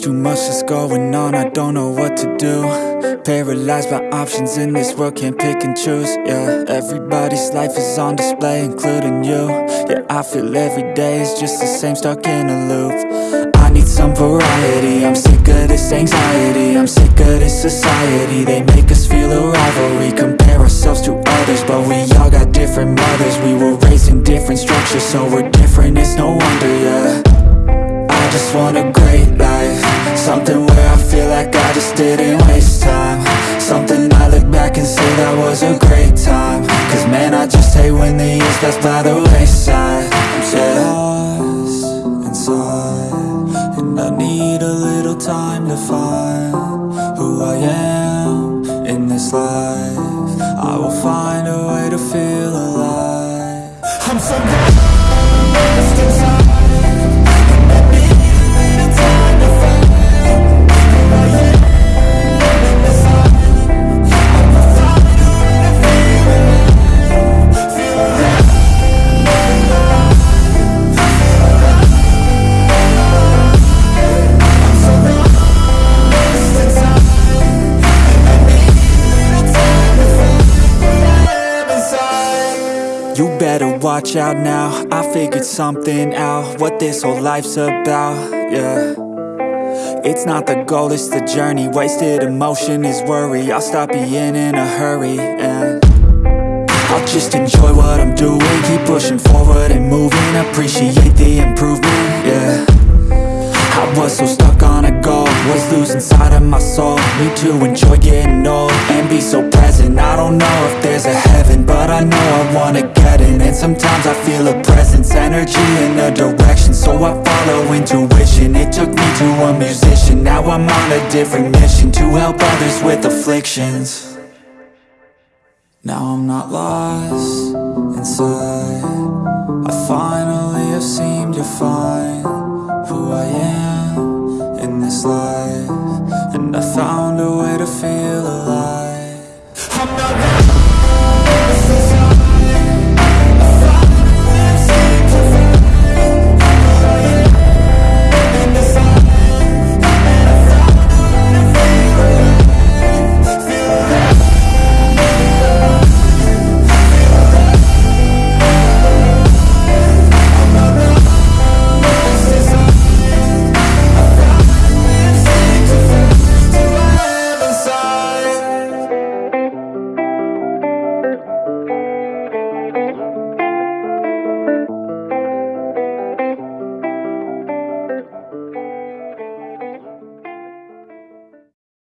much that's going on, I don't know what to do. Paralyzed by options in this world, can't pick and choose Yeah, everybody's life is on display, including you. Yeah, I feel every day is just the same, stuck in a loop. I need some variety, I'm sick of this anxiety I'm sick of this society, they make us feel a rivalry Compare ourselves to others, but we all got different mothers. We were raised in different structures, so we're different, it's no wonder, yeah. I just want a didn't waste time. Something I look back and say that was a great time. Cause man, I just hate when the years pass by the wayside. I'm so lost inside And I need a little time to find Who I am in this life. I will find a way to feel alive. I'm so watch out now. I figured something out What this whole life's about, yeah. It's not the goal, it's the journey. Wasted emotion is worry. I'll stop being in a hurry and I'll just enjoy what I'm doing. Keep pushing forward and moving. Appreciate the improvement, yeah. I was so stuck on a goal. Was losing sight of my soul. Need to enjoy getting old be so present. I don't know if there's a heaven But I know I wanna get in. And sometimes I feel a presence Energy in a direction. So I follow intuition. It took me to a musician. Now I'm on a different mission To help others with afflictions. Now I'm not lost inside. I finally have seemed to find Who I am in this life. And I found a way to feel